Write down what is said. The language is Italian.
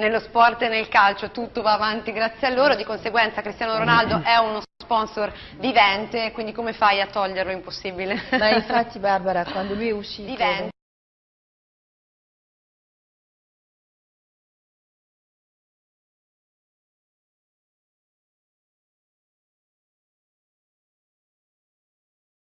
nello sport e nel calcio tutto va avanti grazie a loro, di conseguenza Cristiano Ronaldo è uno sponsor vivente, quindi come fai a toglierlo? Impossibile. Ma infatti Barbara, quando lui è uscito Vivente,